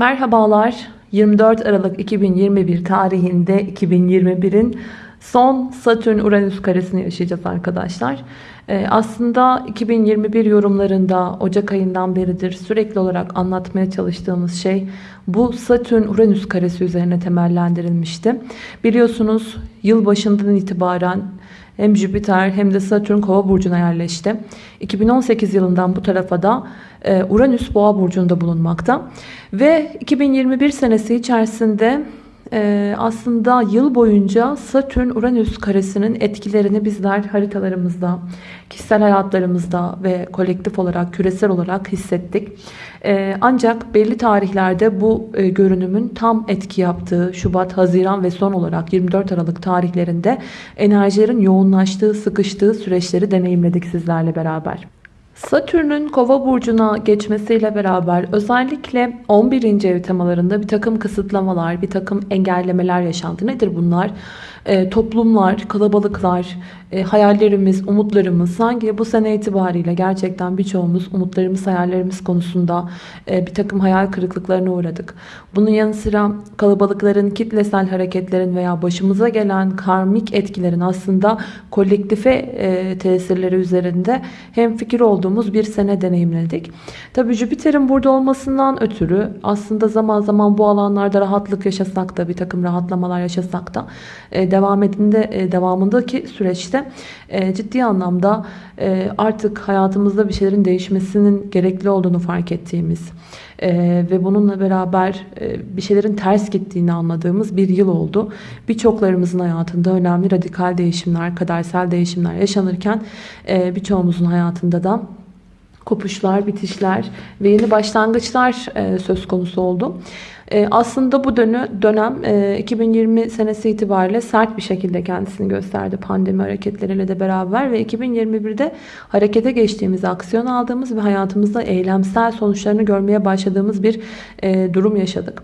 Merhabalar. 24 Aralık 2021 tarihinde 2021'in son Satürn-Uranüs karesini yaşayacağız arkadaşlar. Ee, aslında 2021 yorumlarında Ocak ayından beridir sürekli olarak anlatmaya çalıştığımız şey bu Satürn-Uranüs karesi üzerine temellendirilmişti. Biliyorsunuz yıl başından itibaren hem Jüpiter hem de Satürn kova burcuna yerleşti. 2018 yılından bu tarafa da e, Uranüs boğa burcunda bulunmakta. Ve 2021 senesi içerisinde ee, aslında yıl boyunca Satürn-Uranüs karesinin etkilerini bizler haritalarımızda, kişisel hayatlarımızda ve kolektif olarak, küresel olarak hissettik. Ee, ancak belli tarihlerde bu e, görünümün tam etki yaptığı Şubat, Haziran ve son olarak 24 Aralık tarihlerinde enerjilerin yoğunlaştığı, sıkıştığı süreçleri deneyimledik sizlerle beraber. Satürn'ün kova burcuna geçmesiyle beraber özellikle 11. ev temalarında bir takım kısıtlamalar, bir takım engellemeler yaşandı. Nedir bunlar? E, toplumlar, kalabalıklar, e, hayallerimiz, umutlarımız sanki bu sene itibariyle gerçekten birçoğumuz umutlarımız, hayallerimiz konusunda e, bir takım hayal kırıklıklarına uğradık. Bunun yanı sıra kalabalıkların, kitlesel hareketlerin veya başımıza gelen karmik etkilerin aslında kolektife e, tesirleri üzerinde hem fikir olduğumuz bir sene deneyimledik. Tabii Jüpiter'in burada olmasından ötürü aslında zaman zaman bu alanlarda rahatlık yaşasak da bir takım rahatlamalar yaşasak da devam edinde e, devamındaki süreçte e, ciddi anlamda e, artık hayatımızda bir şeylerin değişmesinin gerekli olduğunu fark ettiğimiz ve bununla beraber bir şeylerin ters gittiğini anladığımız bir yıl oldu. Birçoklarımızın hayatında önemli radikal değişimler, kadersel değişimler yaşanırken birçoğumuzun hayatında da kopuşlar, bitişler ve yeni başlangıçlar söz konusu oldu. E, aslında bu dönem 2020 e, senesi itibariyle sert bir şekilde kendisini gösterdi pandemi hareketleriyle de beraber ve 2021'de harekete geçtiğimiz, aksiyon aldığımız ve hayatımızda eylemsel sonuçlarını görmeye başladığımız bir durum yaşadık.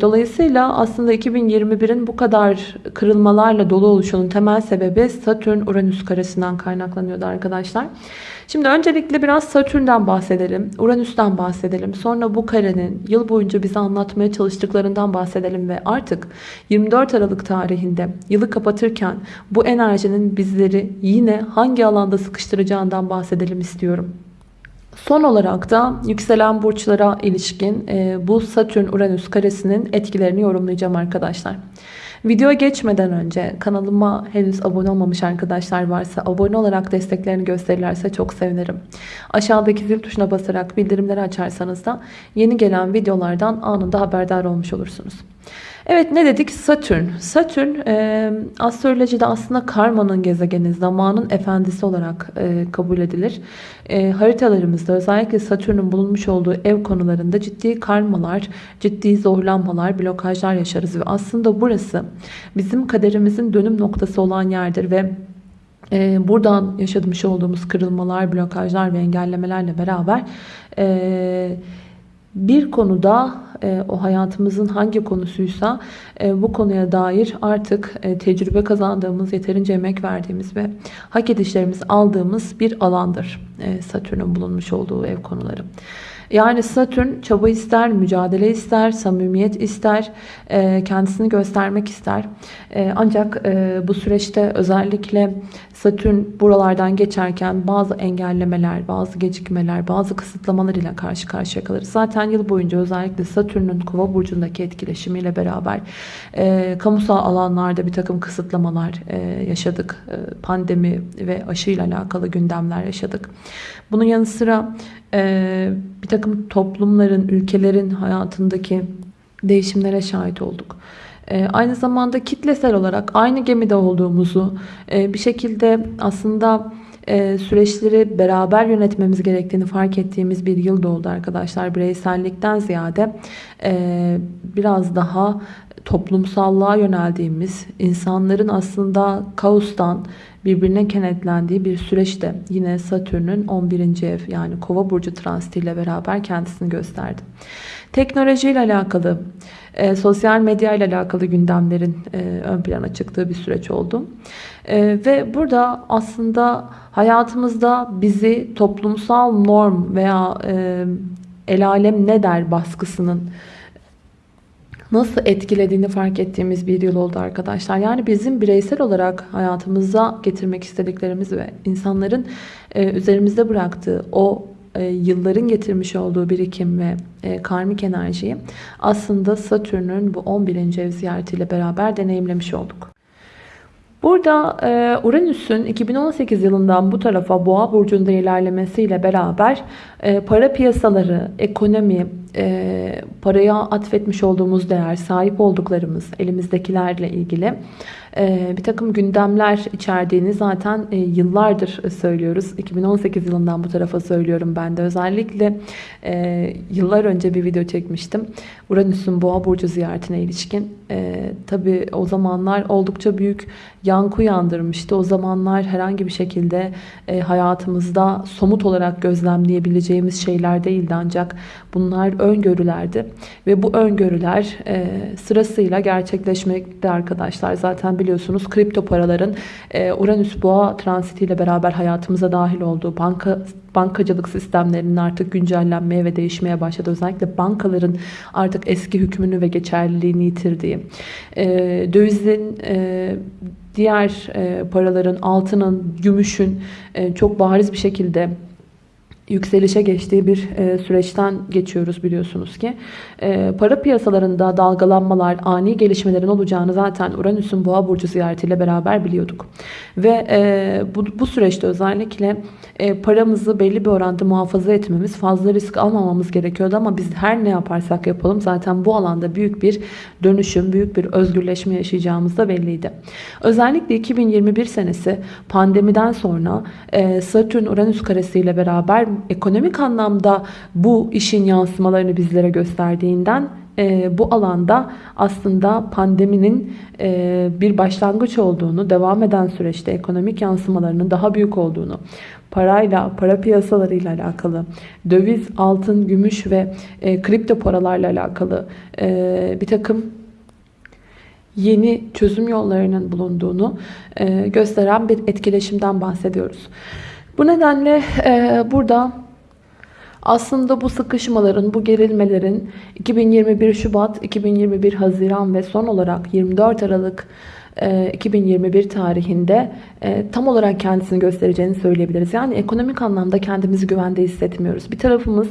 Dolayısıyla aslında 2021'in bu kadar kırılmalarla dolu oluşunun temel sebebi Satürn-Uranüs karesinden kaynaklanıyordu arkadaşlar. Şimdi öncelikle biraz Satürn'den bahsedelim. Uranüs'ten bahsedelim. Sonra bu karenin yıl boyunca bize anlatmaya çalıştıklarından bahsedelim ve artık 24 Aralık tarihinde yılı kapatırken bu enerjinin bizleri yine hangi alanda sıkıştıracağından bahsedelim istiyorum. Son olarak da yükselen burçlara ilişkin bu Satürn-Uranüs karesinin etkilerini yorumlayacağım arkadaşlar. Videoya geçmeden önce kanalıma henüz abone olmamış arkadaşlar varsa abone olarak desteklerini gösterirlerse çok sevinirim. Aşağıdaki zil tuşuna basarak bildirimleri açarsanız da yeni gelen videolardan anında haberdar olmuş olursunuz. Evet ne dedik? Satürn. Satürn e, astrolojide aslında karmanın gezegeni, zamanın efendisi olarak e, kabul edilir. E, haritalarımızda özellikle Satürn'ün bulunmuş olduğu ev konularında ciddi karmalar, ciddi zorlanmalar, blokajlar yaşarız. Ve aslında burası bizim kaderimizin dönüm noktası olan yerdir ve e, buradan yaşamış olduğumuz kırılmalar, blokajlar ve engellemelerle beraber... E, bir konuda e, o hayatımızın hangi konusuysa e, bu konuya dair artık e, tecrübe kazandığımız, yeterince emek verdiğimiz ve hak edişlerimizi aldığımız bir alandır. E, Satürn'ün bulunmuş olduğu ev konuları. Yani Satürn çaba ister, mücadele ister, samimiyet ister, e, kendisini göstermek ister. E, ancak e, bu süreçte özellikle Satürn buralardan geçerken bazı engellemeler, bazı gecikmeler, bazı kısıtlamalar ile karşı karşıya kalır. Zaten yıl boyunca özellikle Satürn'ün kova burcundaki etkileşimiyle beraber e, kamusal alanlarda bir takım kısıtlamalar e, yaşadık. E, pandemi ve aşıyla alakalı gündemler yaşadık. Bunun yanı sıra e, bir takım toplumların, ülkelerin hayatındaki değişimlere şahit olduk. E, aynı zamanda kitlesel olarak aynı gemide olduğumuzu e, bir şekilde aslında e, süreçleri beraber yönetmemiz gerektiğini fark ettiğimiz bir yıl oldu arkadaşlar. Bireysellikten ziyade e, biraz daha toplumsallığa yöneldiğimiz, insanların aslında kaostan birbirine kenetlendiği bir süreçte yine Satürn'ün 11. ev yani Kova burcu transitiyle beraber kendisini gösterdi. Teknolojiyle alakalı, e, sosyal medya ile alakalı gündemlerin e, ön plana çıktığı bir süreç oldu. E, ve burada aslında hayatımızda bizi toplumsal norm veya e, el alem ne der baskısının nasıl etkilediğini fark ettiğimiz bir yıl oldu arkadaşlar. Yani bizim bireysel olarak hayatımıza getirmek istediklerimiz ve insanların e, üzerimizde bıraktığı o e, yılların getirmiş olduğu birikim ve e, karmik enerjiyi aslında Satürn'ün bu 11. ev ziyaretiyle beraber deneyimlemiş olduk. Burada e, Uranüs'ün 2018 yılından bu tarafa Boğa burcunda ilerlemesiyle beraber para piyasaları, ekonomi, e, paraya atfetmiş olduğumuz değer, sahip olduklarımız, elimizdekilerle ilgili e, bir takım gündemler içerdiğini zaten e, yıllardır söylüyoruz. 2018 yılından bu tarafa söylüyorum ben de. Özellikle e, yıllar önce bir video çekmiştim. Uranüs'ün Boğa burcu ziyaretine ilişkin. E, tabii o zamanlar oldukça büyük yankı uyandırmıştı. O zamanlar herhangi bir şekilde e, hayatımızda somut olarak gözlemleyebileceğimiz şeyler değildi ancak bunlar öngörülerdi ve bu öngörüler e, sırasıyla gerçekleşmekte arkadaşlar. Zaten biliyorsunuz kripto paraların e, Uranüs Boğa transitiyle beraber hayatımıza dahil olduğu banka bankacılık sistemlerinin artık güncellenmeye ve değişmeye başladı. Özellikle bankaların artık eski hükmünü ve geçerliliğini yitirdiği, e, dövizin e, diğer e, paraların, altının, gümüşün e, çok bariz bir şekilde yükselişe geçtiği bir e, süreçten geçiyoruz biliyorsunuz ki. E, para piyasalarında dalgalanmalar, ani gelişmelerin olacağını zaten Uranüs'ün Boğa burcu ziyaretiyle beraber biliyorduk. Ve e, bu, süreçte özellikle paramızı belli bir oranda muhafaza etmemiz, fazla risk almamamız gerekiyordu ama biz her ne yaparsak yapalım zaten bu alanda büyük bir dönüşüm, büyük bir özgürleşme yaşayacağımız da belliydi. Özellikle 2021 senesi pandemiden sonra e, Satürn Uranüs karesiyle beraber ekonomik anlamda bu işin yansımalarını bizlere gösterdiğinden e, bu alanda aslında pandeminin e, bir başlangıç olduğunu, devam eden süreçte ekonomik yansımalarının daha büyük olduğunu, parayla, para piyasalarıyla alakalı, döviz, altın, gümüş ve e, kripto paralarla alakalı e, bir takım yeni çözüm yollarının bulunduğunu e, gösteren bir etkileşimden bahsediyoruz. Bu nedenle e, burada aslında bu sıkışmaların, bu gerilmelerin 2021 Şubat, 2021 Haziran ve son olarak 24 Aralık 2021 tarihinde tam olarak kendisini göstereceğini söyleyebiliriz. Yani ekonomik anlamda kendimizi güvende hissetmiyoruz. Bir tarafımız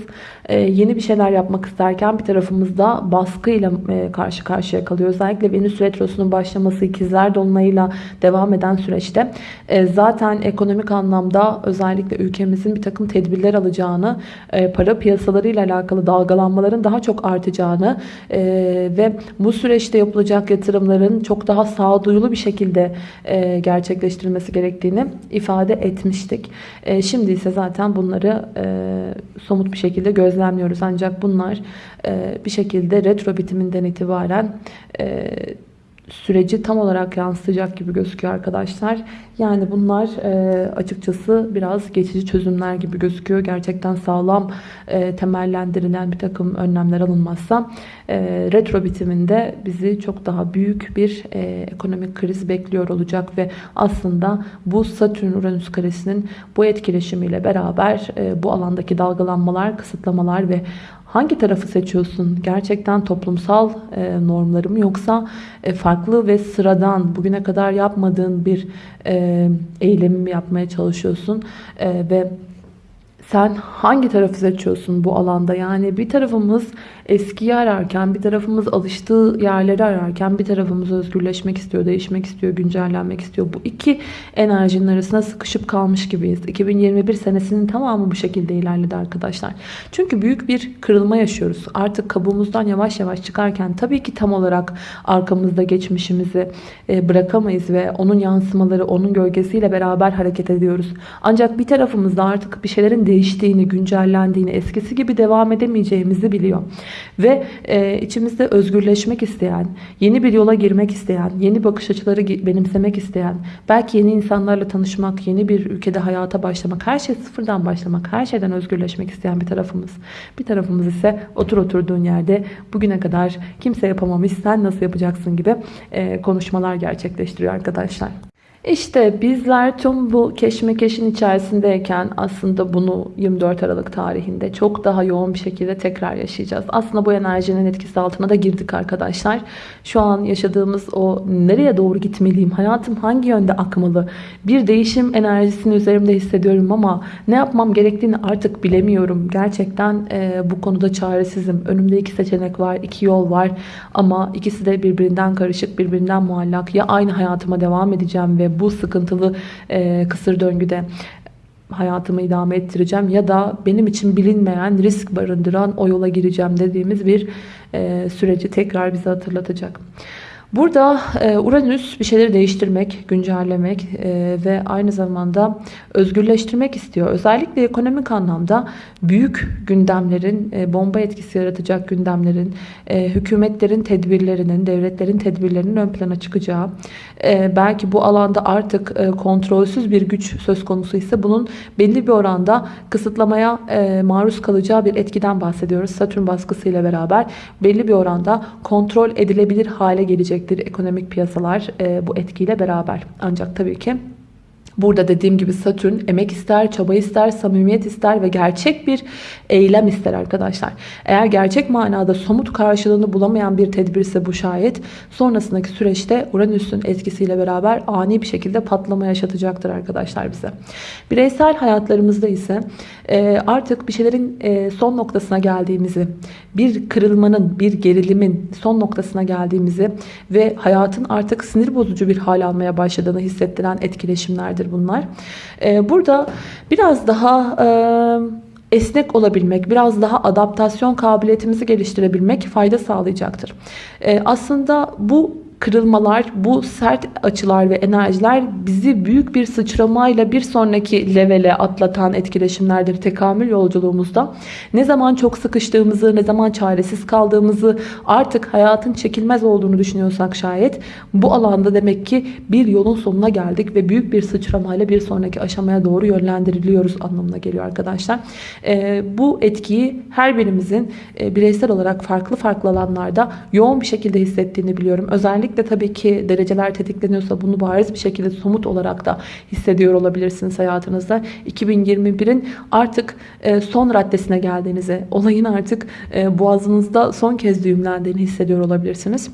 yeni bir şeyler yapmak isterken bir tarafımız da baskıyla karşı karşıya kalıyor. Özellikle Venüs Retrosu'nun başlaması ikizler dolunayıyla devam eden süreçte zaten ekonomik anlamda özellikle ülkemizin bir takım tedbirler alacağını, para piyasalarıyla alakalı dalgalanmaların daha çok artacağını ve bu süreçte yapılacak yatırımların çok daha sağduyulu bir şekilde gerçekleştirilmesi gerektiğini ifade etmiştik. Şimdi ise zaten bunları somut bir şekilde gözlemliyoruz. Ancak bunlar bir şekilde retro bitiminden itibaren süreci tam olarak yansıtacak gibi gözüküyor arkadaşlar. Yani bunlar e, açıkçası biraz geçici çözümler gibi gözüküyor. Gerçekten sağlam e, temellendirilen bir takım önlemler alınmazsa e, retro bitiminde bizi çok daha büyük bir e, ekonomik kriz bekliyor olacak ve aslında bu Satürn-Uranüs karesinin bu etkileşimiyle beraber e, bu alandaki dalgalanmalar, kısıtlamalar ve Hangi tarafı seçiyorsun? Gerçekten toplumsal e, normları mı yoksa e, farklı ve sıradan bugüne kadar yapmadığın bir e, eylemi mi yapmaya çalışıyorsun? E, ve sen hangi tarafı seçiyorsun bu alanda? Yani bir tarafımız eskiyi ararken, bir tarafımız alıştığı yerleri ararken, bir tarafımız özgürleşmek istiyor, değişmek istiyor, güncellenmek istiyor. Bu iki enerjinin arasında sıkışıp kalmış gibiyiz. 2021 senesinin tamamı bu şekilde ilerledi arkadaşlar. Çünkü büyük bir kırılma yaşıyoruz. Artık kabuğumuzdan yavaş yavaş çıkarken tabii ki tam olarak arkamızda geçmişimizi e, bırakamayız ve onun yansımaları, onun gölgesiyle beraber hareket ediyoruz. Ancak bir tarafımızda artık bir şeylerin değiştiğini, güncellendiğini, eskisi gibi devam edemeyeceğimizi biliyor. Ve e, içimizde özgürleşmek isteyen, yeni bir yola girmek isteyen, yeni bakış açıları benimsemek isteyen, belki yeni insanlarla tanışmak, yeni bir ülkede hayata başlamak, her şey sıfırdan başlamak, her şeyden özgürleşmek isteyen bir tarafımız. Bir tarafımız ise otur oturduğun yerde bugüne kadar kimse yapamamış, sen nasıl yapacaksın gibi e, konuşmalar gerçekleştiriyor arkadaşlar. İşte bizler tüm bu keşmekeşin içerisindeyken aslında bunu 24 Aralık tarihinde çok daha yoğun bir şekilde tekrar yaşayacağız. Aslında bu enerjinin etkisi altına da girdik arkadaşlar. Şu an yaşadığımız o nereye doğru gitmeliyim, hayatım hangi yönde akmalı, bir değişim enerjisini üzerimde hissediyorum ama ne yapmam gerektiğini artık bilemiyorum. Gerçekten e, bu konuda çaresizim. Önümde iki seçenek var, iki yol var ama ikisi de birbirinden karışık, birbirinden muallak. Ya aynı hayatıma devam edeceğim ve bu sıkıntılı e, kısır döngüde hayatımı idame ettireceğim ya da benim için bilinmeyen risk barındıran o yola gireceğim dediğimiz bir e, süreci tekrar bize hatırlatacak. Burada e, Uranüs bir şeyleri değiştirmek, güncellemek e, ve aynı zamanda özgürleştirmek istiyor. Özellikle ekonomik anlamda büyük gündemlerin, e, bomba etkisi yaratacak gündemlerin, hükümetlerin tedbirlerinin, devletlerin tedbirlerinin ön plana çıkacağı, belki bu alanda artık kontrolsüz bir güç söz konusu ise bunun belli bir oranda kısıtlamaya maruz kalacağı bir etkiden bahsediyoruz. Satürn baskısıyla beraber belli bir oranda kontrol edilebilir hale gelecek gelecektir ekonomik piyasalar e, bu etkiyle beraber. Ancak tabii ki Burada dediğim gibi Satürn emek ister, çaba ister, samimiyet ister ve gerçek bir eylem ister arkadaşlar. Eğer gerçek manada somut karşılığını bulamayan bir tedbirse bu şayet sonrasındaki süreçte Uranüs'ün etkisiyle beraber ani bir şekilde patlama yaşatacaktır arkadaşlar bize. Bireysel hayatlarımızda ise e, artık bir şeylerin e, son noktasına geldiğimizi, bir kırılmanın, bir gerilimin son noktasına geldiğimizi ve hayatın artık sinir bozucu bir hal almaya başladığını hissettiren etkileşimlerdir bunlar. E, burada biraz daha esnek olabilmek, biraz daha adaptasyon kabiliyetimizi geliştirebilmek fayda sağlayacaktır. Aslında bu kırılmalar, bu sert açılar ve enerjiler bizi büyük bir sıçramayla bir sonraki levele atlatan etkileşimlerdir tekamül yolculuğumuzda. Ne zaman çok sıkıştığımızı, ne zaman çaresiz kaldığımızı, artık hayatın çekilmez olduğunu düşünüyorsak şayet bu alanda demek ki bir yolun sonuna geldik ve büyük bir sıçramayla bir sonraki aşamaya doğru yönlendiriliyoruz anlamına geliyor arkadaşlar. Ee, bu etkiyi her birimizin e, bireysel olarak farklı farklı alanlarda yoğun bir şekilde hissettiğini biliyorum. Özellikle Özellikle tabii ki dereceler tetikleniyorsa bunu bariz bir şekilde somut olarak da hissediyor olabilirsiniz hayatınızda. 2021'in artık e, son raddesine geldiğinizi, olayın artık e, boğazınızda son kez düğümlendiğini hissediyor olabilirsiniz.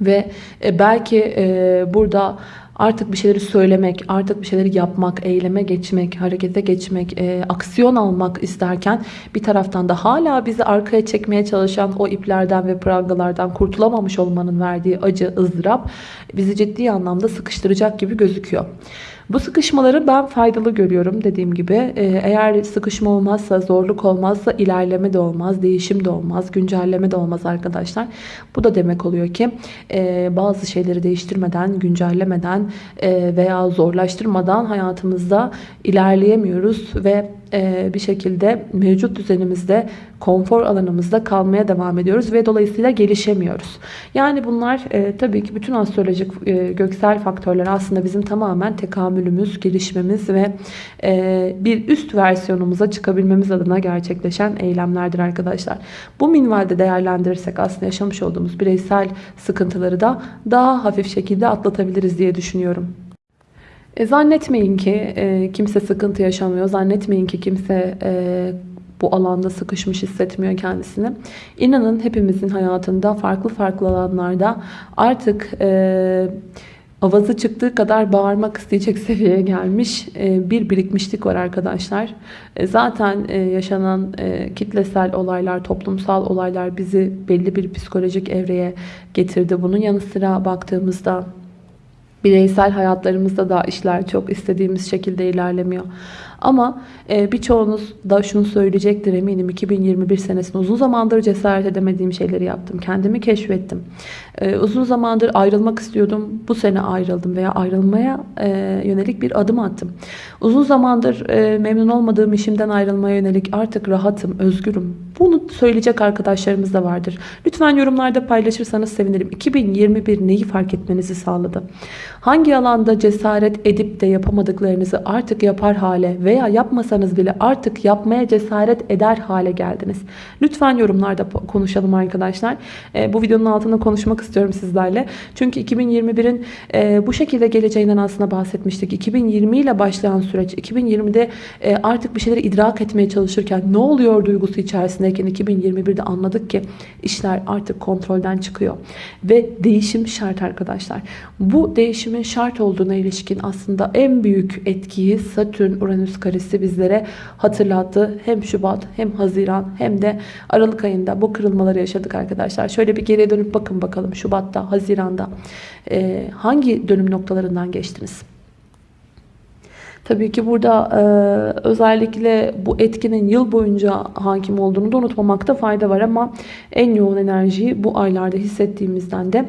Ve e, belki burada Artık bir şeyleri söylemek, artık bir şeyleri yapmak, eyleme geçmek, harekete geçmek, e, aksiyon almak isterken bir taraftan da hala bizi arkaya çekmeye çalışan o iplerden ve prangalardan kurtulamamış olmanın verdiği acı, ızdırap bizi ciddi anlamda sıkıştıracak gibi gözüküyor. Bu sıkışmaları ben faydalı görüyorum dediğim gibi. Ee, eğer sıkışma olmazsa, zorluk olmazsa ilerleme de olmaz, değişim de olmaz, güncelleme de olmaz arkadaşlar. Bu da demek oluyor ki e, bazı şeyleri değiştirmeden, güncellemeden e, veya zorlaştırmadan hayatımızda ilerleyemiyoruz ve bir şekilde mevcut düzenimizde konfor alanımızda kalmaya devam ediyoruz ve dolayısıyla gelişemiyoruz. Yani bunlar e, tabii ki bütün astrolojik e, göksel faktörler aslında bizim tamamen tekamülümüz, gelişmemiz ve bir üst versiyonumuza çıkabilmemiz adına gerçekleşen eylemlerdir arkadaşlar. Bu minvalde değerlendirirsek aslında yaşamış olduğumuz bireysel sıkıntıları da daha hafif şekilde atlatabiliriz diye düşünüyorum. E, zannetmeyin ki e, kimse sıkıntı yaşamıyor. Zannetmeyin ki kimse e, bu alanda sıkışmış hissetmiyor kendisini. İnanın hepimizin hayatında farklı farklı alanlarda artık e, avazı çıktığı kadar bağırmak isteyecek seviyeye gelmiş e, bir birikmişlik var arkadaşlar. E, zaten e, yaşanan e, kitlesel olaylar, toplumsal olaylar bizi belli bir psikolojik evreye getirdi. Bunun yanı sıra baktığımızda Bireysel hayatlarımızda da işler çok istediğimiz şekilde ilerlemiyor. Ama e, birçoğunuz da şunu söyleyecektir eminim 2021 senesinde uzun zamandır cesaret edemediğim şeyleri yaptım. Kendimi keşfettim. E, uzun zamandır ayrılmak istiyordum. Bu sene ayrıldım veya ayrılmaya e, yönelik bir adım attım. Uzun zamandır e, memnun olmadığım işimden ayrılmaya yönelik artık rahatım, özgürüm. Bunu söyleyecek arkadaşlarımız da vardır. Lütfen yorumlarda paylaşırsanız sevinirim. 2021 neyi fark etmenizi sağladı? Hangi alanda cesaret edip de yapamadıklarınızı artık yapar hale ve veya yapmasanız bile artık yapmaya cesaret eder hale geldiniz. Lütfen yorumlarda konuşalım arkadaşlar. E, bu videonun altında konuşmak istiyorum sizlerle. Çünkü 2021'in e, bu şekilde geleceğinden aslında bahsetmiştik. 2020 ile başlayan süreç 2020'de e, artık bir şeyleri idrak etmeye çalışırken ne oluyor duygusu içerisindeyken 2021'de anladık ki işler artık kontrolden çıkıyor. Ve değişim şart arkadaşlar. Bu değişimin şart olduğuna ilişkin aslında en büyük etkiyi Satürn-Uranüs karesi bizlere hatırlattı. Hem Şubat hem Haziran hem de Aralık ayında bu kırılmaları yaşadık arkadaşlar. Şöyle bir geriye dönüp bakın bakalım Şubat'ta, Haziran'da e, hangi dönüm noktalarından geçtiniz? Tabii ki burada e, özellikle bu etkinin yıl boyunca hakim olduğunu da unutmamakta fayda var ama en yoğun enerjiyi bu aylarda hissettiğimizden de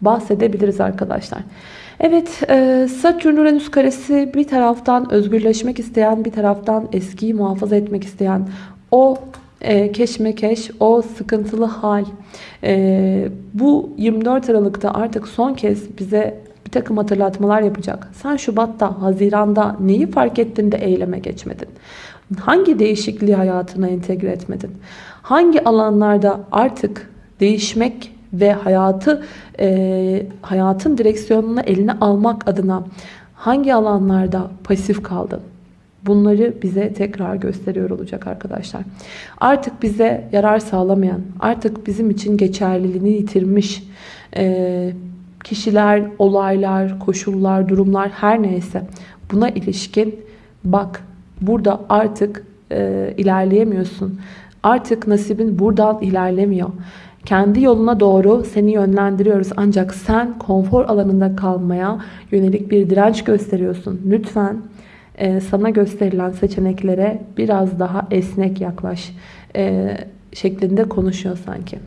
bahsedebiliriz arkadaşlar. Evet e, Satürn Uranüs karesi bir taraftan özgürleşmek isteyen bir taraftan eskiyi muhafaza etmek isteyen o e, keşmekeş o sıkıntılı hal e, bu 24 Aralık'ta artık son kez bize bir takım hatırlatmalar yapacak. Sen Şubat'ta, Haziran'da neyi fark ettin de eyleme geçmedin? Hangi değişikliği hayatına entegre etmedin? Hangi alanlarda artık değişmek ve hayatı e, hayatın direksiyonunu eline almak adına hangi alanlarda pasif kaldın? Bunları bize tekrar gösteriyor olacak arkadaşlar. Artık bize yarar sağlamayan, artık bizim için geçerliliğini yitirmiş e, kişiler, olaylar, koşullar, durumlar her neyse buna ilişkin bak burada artık e, ilerleyemiyorsun. Artık nasibin buradan ilerlemiyor. Kendi yoluna doğru seni yönlendiriyoruz. Ancak sen konfor alanında kalmaya yönelik bir direnç gösteriyorsun. Lütfen sana gösterilen seçeneklere biraz daha esnek yaklaş e, şeklinde konuşuyor sanki.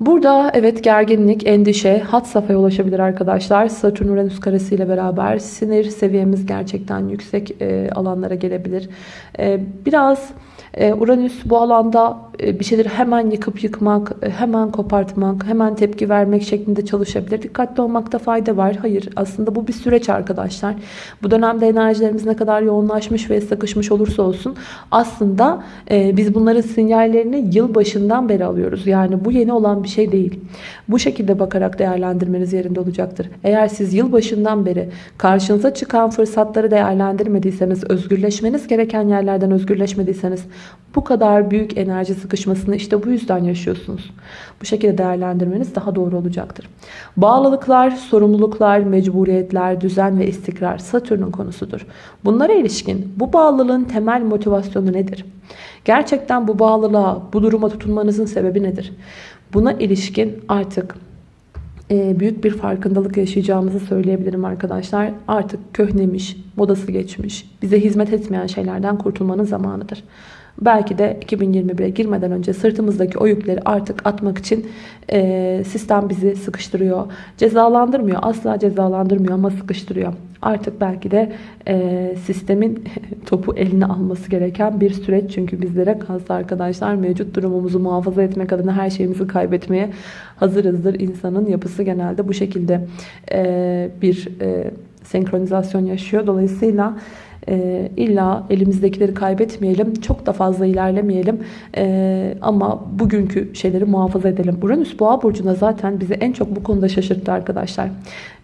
Burada evet gerginlik, endişe hat safhaya ulaşabilir arkadaşlar. Satürn Uranüs karesi ile beraber sinir seviyemiz gerçekten yüksek e, alanlara gelebilir. E, biraz e, Uranüs bu alanda e, bir şeyleri hemen yıkıp yıkmak, e, hemen kopartmak, hemen tepki vermek şeklinde çalışabilir. Dikkatli olmakta fayda var. Hayır aslında bu bir süreç arkadaşlar. Bu dönemde enerjilerimiz ne kadar yoğunlaşmış ve sıkışmış olursa olsun aslında biz bunların sinyallerini yıl başından beri alıyoruz. Yani bu yeni olan bir şey değil. Bu şekilde bakarak değerlendirmeniz yerinde olacaktır. Eğer siz yıl başından beri karşınıza çıkan fırsatları değerlendirmediyseniz, özgürleşmeniz gereken yerlerden özgürleşmediyseniz bu kadar büyük enerji sıkışmasını işte bu yüzden yaşıyorsunuz. Bu şekilde değerlendirmeniz daha doğru olacaktır. Bağlılıklar, sorumluluklar, mecburiyetler, düzen ve istikrar Satürn'ün konusudur. Bunlara ilişkin bu bağlılığın temel motivasyonu nedir? Gerçekten bu bağlılığa, bu duruma tutunmanızın sebebi nedir? Buna ilişkin artık e, büyük bir farkındalık yaşayacağımızı söyleyebilirim arkadaşlar. Artık köhnemiş, modası geçmiş, bize hizmet etmeyen şeylerden kurtulmanın zamanıdır. Belki de 2021'e girmeden önce sırtımızdaki o yükleri artık atmak için e, sistem bizi sıkıştırıyor. Cezalandırmıyor. Asla cezalandırmıyor ama sıkıştırıyor. Artık belki de e, sistemin topu eline alması gereken bir süreç. Çünkü bizlere kalsa arkadaşlar mevcut durumumuzu muhafaza etmek adına her şeyimizi kaybetmeye hazırızdır. İnsanın yapısı genelde bu şekilde e, bir e, senkronizasyon yaşıyor. Dolayısıyla e, illa elimizdekileri kaybetmeyelim. Çok da fazla ilerlemeyelim. E, ama bugünkü şeyleri muhafaza edelim. Uranüs boğa burcunda zaten bizi en çok bu konuda şaşırttı arkadaşlar.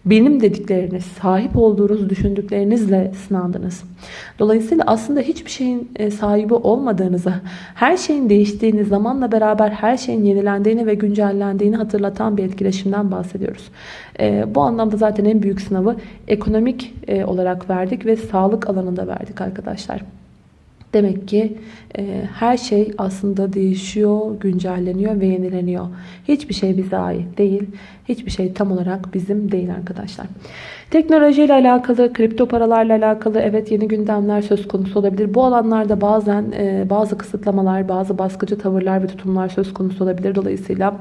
Benim dedikleriniz, sahip olduğunuz düşündüklerinizle sınandınız. Dolayısıyla aslında hiçbir şeyin e, sahibi olmadığınızı, her şeyin değiştiğini, zamanla beraber her şeyin yenilendiğini ve güncellendiğini hatırlatan bir etkileşimden bahsediyoruz. E, bu anlamda zaten en büyük sınavı ekonomik e, olarak verdik ve sağlık alanında verdik arkadaşlar. Demek ki e, her şey aslında değişiyor, güncelleniyor ve yenileniyor. Hiçbir şey bize ait değil. Hiçbir şey tam olarak bizim değil arkadaşlar. Teknolojiyle alakalı, kripto paralarla alakalı evet yeni gündemler söz konusu olabilir. Bu alanlarda bazen e, bazı kısıtlamalar, bazı baskıcı tavırlar ve tutumlar söz konusu olabilir. Dolayısıyla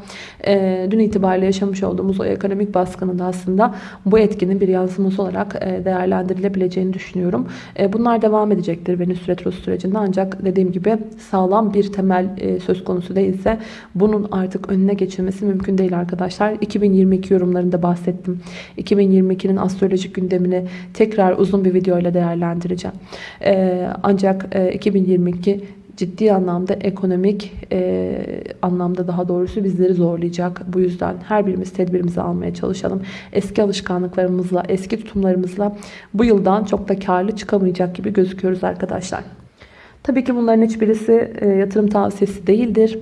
e, dün itibariyle yaşamış olduğumuz o ekonomik baskının da aslında bu etkinin bir yansıması olarak e, değerlendirilebileceğini düşünüyorum. E, bunlar devam edecektir Venüs Retro süreci sürecinde ancak dediğim gibi sağlam bir temel e, söz konusu değilse bunun artık önüne geçilmesi mümkün değil arkadaşlar. 2022 yorumlarında bahsettim. 2022'nin astrolojik gündemini tekrar uzun bir video ile değerlendireceğim. E, ancak e, 2022 ciddi anlamda ekonomik e, anlamda daha doğrusu bizleri zorlayacak. Bu yüzden her birimiz tedbirimizi almaya çalışalım. Eski alışkanlıklarımızla, eski tutumlarımızla bu yıldan çok da karlı çıkamayacak gibi gözüküyoruz arkadaşlar. Tabii ki bunların hiçbirisi e, yatırım tavsiyesi değildir.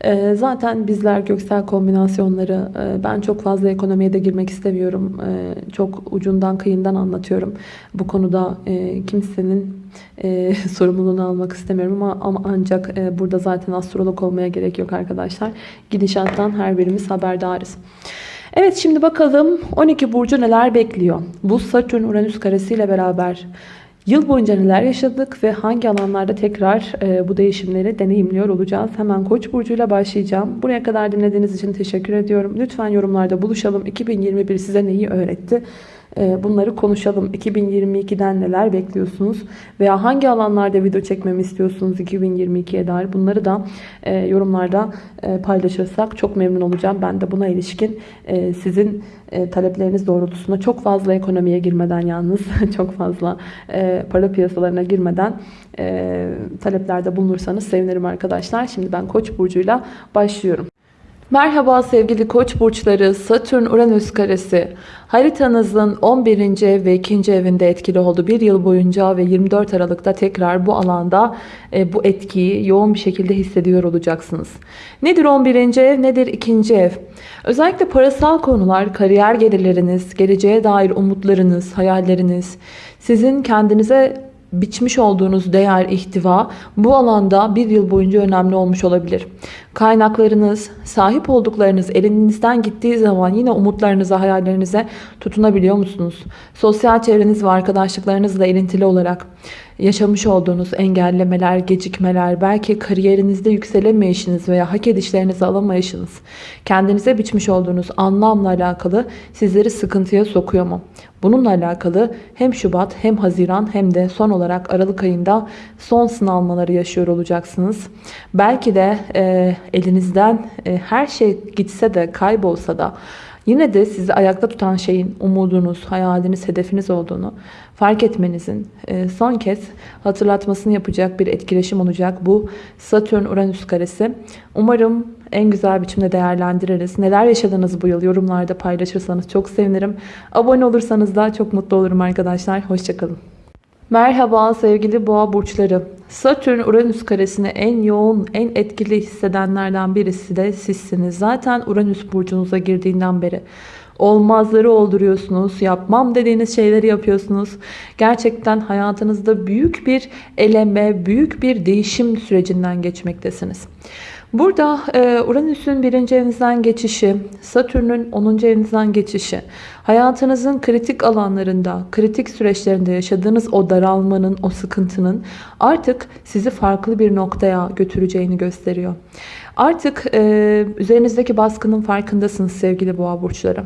E, zaten bizler göksel kombinasyonları e, ben çok fazla ekonomiye de girmek istemiyorum. E, çok ucundan kıyından anlatıyorum. Bu konuda e, kimsenin e, sorumluluğunu almak istemiyorum ama, ama ancak e, burada zaten astrolog olmaya gerek yok arkadaşlar. Gidişattan her birimiz haberdarız. Evet şimdi bakalım 12 burcu neler bekliyor? Bu Satürn Uranüs karesiyle beraber Yıl boyunca neler yaşadık ve hangi alanlarda tekrar e, bu değişimleri deneyimliyor olacağız? Hemen Koç burcuyla başlayacağım. Buraya kadar dinlediğiniz için teşekkür ediyorum. Lütfen yorumlarda buluşalım. 2021 size neyi öğretti? Ee, bunları konuşalım. 2022'den neler bekliyorsunuz? Veya hangi alanlarda video çekmemi istiyorsunuz 2022'ye dair? Bunları da e, yorumlarda e, paylaşırsak çok memnun olacağım. Ben de buna ilişkin e, sizin talepleriniz doğrultusunda çok fazla ekonomiye girmeden yalnız çok fazla para piyasalarına girmeden taleplerde bulunursanız sevinirim arkadaşlar. Şimdi ben Koç burcuyla başlıyorum. Merhaba sevgili koç burçları Satürn-Uranüs karesi haritanızın 11. ev ve 2. evinde etkili oldu. Bir yıl boyunca ve 24 Aralık'ta tekrar bu alanda e, bu etkiyi yoğun bir şekilde hissediyor olacaksınız. Nedir 11. ev nedir 2. ev? Özellikle parasal konular, kariyer gelirleriniz, geleceğe dair umutlarınız, hayalleriniz, sizin kendinize biçmiş olduğunuz değer, ihtiva bu alanda bir yıl boyunca önemli olmuş olabilir. Kaynaklarınız, sahip olduklarınız elinizden gittiği zaman yine umutlarınıza, hayallerinize tutunabiliyor musunuz? Sosyal çevreniz ve arkadaşlıklarınızla ilintili olarak yaşamış olduğunuz engellemeler, gecikmeler, belki kariyerinizde yükselemeyişiniz veya hak edişlerinizi alamayışınız, kendinize biçmiş olduğunuz anlamla alakalı sizleri sıkıntıya sokuyor mu? Bununla alakalı hem Şubat hem Haziran hem de son olarak Aralık ayında son sınavmaları yaşıyor olacaksınız. Belki de e, elinizden e, her şey gitse de kaybolsa da Yine de sizi ayakta tutan şeyin umudunuz, hayaliniz, hedefiniz olduğunu fark etmenizin e, son kez hatırlatmasını yapacak bir etkileşim olacak bu Satürn-Uranüs karesi. Umarım en güzel biçimde değerlendiririz. Neler yaşadınız bu yıl yorumlarda paylaşırsanız çok sevinirim. Abone olursanız da çok mutlu olurum arkadaşlar. Hoşçakalın. Merhaba sevgili boğa burçları. Satürn Uranüs karesini en yoğun, en etkili hissedenlerden birisi de sizsiniz. Zaten Uranüs burcunuza girdiğinden beri olmazları olduruyorsunuz. Yapmam dediğiniz şeyleri yapıyorsunuz. Gerçekten hayatınızda büyük bir eleme, büyük bir değişim sürecinden geçmektesiniz. Burada e, Uranüs'ün birinci evinizden geçişi, Satürn'ün 10. evinizden geçişi, hayatınızın kritik alanlarında, kritik süreçlerinde yaşadığınız o daralmanın, o sıkıntının artık sizi farklı bir noktaya götüreceğini gösteriyor. Artık e, üzerinizdeki baskının farkındasınız sevgili boğa burçları.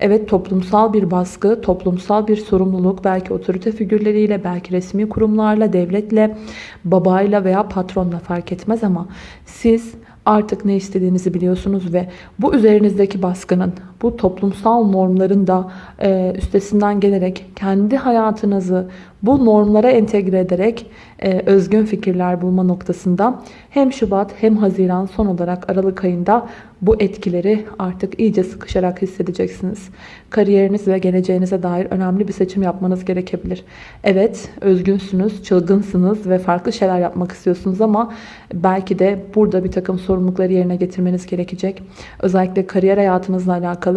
Evet toplumsal bir baskı, toplumsal bir sorumluluk belki otorite figürleriyle, belki resmi kurumlarla, devletle, babayla veya patronla fark etmez ama siz artık ne istediğinizi biliyorsunuz ve bu üzerinizdeki baskının, bu toplumsal normların da e, üstesinden gelerek kendi hayatınızı bu normlara entegre ederek e, özgün fikirler bulma noktasında hem Şubat hem Haziran son olarak Aralık ayında bu etkileri artık iyice sıkışarak hissedeceksiniz. Kariyeriniz ve geleceğinize dair önemli bir seçim yapmanız gerekebilir. Evet özgünsünüz, çılgınsınız ve farklı şeyler yapmak istiyorsunuz ama belki de burada bir takım sorumlulukları yerine getirmeniz gerekecek. Özellikle kariyer hayatınızla alakalı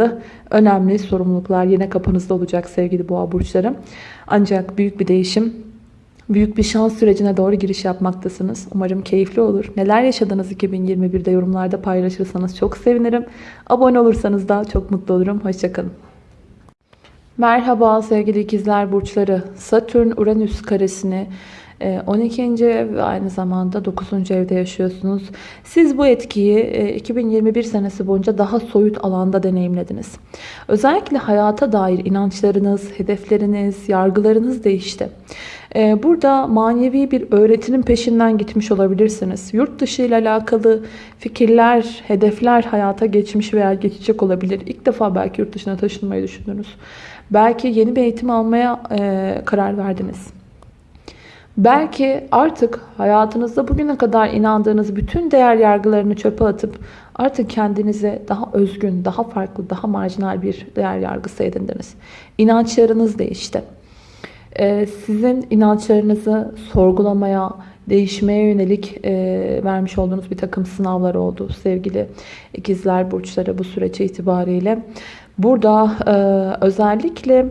önemli sorumluluklar yine kapınızda olacak sevgili boğa burçları. Ancak büyük bir değişim büyük bir şans sürecine doğru giriş yapmaktasınız. Umarım keyifli olur. Neler yaşadınız 2021'de yorumlarda paylaşırsanız çok sevinirim. Abone olursanız da çok mutlu olurum. Hoşçakalın. Merhaba sevgili ikizler burçları. Satürn-Uranüs karesini 12. Ee, ev ve aynı zamanda 9. evde yaşıyorsunuz. Siz bu etkiyi 2021 e, senesi boyunca daha soyut alanda deneyimlediniz. Özellikle hayata dair inançlarınız, hedefleriniz, yargılarınız değişti. Ee, burada manevi bir öğretinin peşinden gitmiş olabilirsiniz. Yurt dışı ile alakalı fikirler, hedefler hayata geçmiş veya geçecek olabilir. İlk defa belki yurt dışına taşınmayı düşündünüz. Belki yeni bir eğitim almaya e, karar verdiniz. Belki artık hayatınızda bugüne kadar inandığınız bütün değer yargılarını çöpe atıp artık kendinize daha özgün, daha farklı, daha marjinal bir değer yargısı edindiniz. İnançlarınız değişti. Ee, sizin inançlarınızı sorgulamaya, değişmeye yönelik e, vermiş olduğunuz bir takım sınavlar oldu sevgili ikizler burçları bu süreç itibariyle. Burada e, özellikle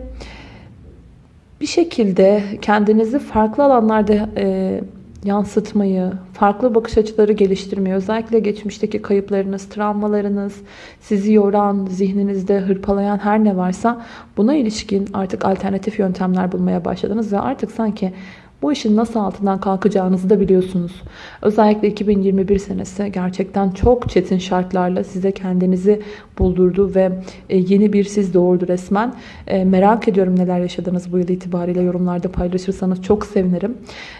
bir şekilde kendinizi farklı alanlarda e, yansıtmayı, farklı bakış açıları geliştirmeyi, özellikle geçmişteki kayıplarınız, travmalarınız, sizi yoran, zihninizde hırpalayan her ne varsa buna ilişkin artık alternatif yöntemler bulmaya başladınız ve artık sanki bu işin nasıl altından kalkacağınızı da biliyorsunuz. Özellikle 2021 senesi gerçekten çok çetin şartlarla size kendinizi buldurdu ve e, yeni bir siz doğurdu resmen. E, merak ediyorum neler yaşadınız bu yıl itibariyle yorumlarda paylaşırsanız çok sevinirim.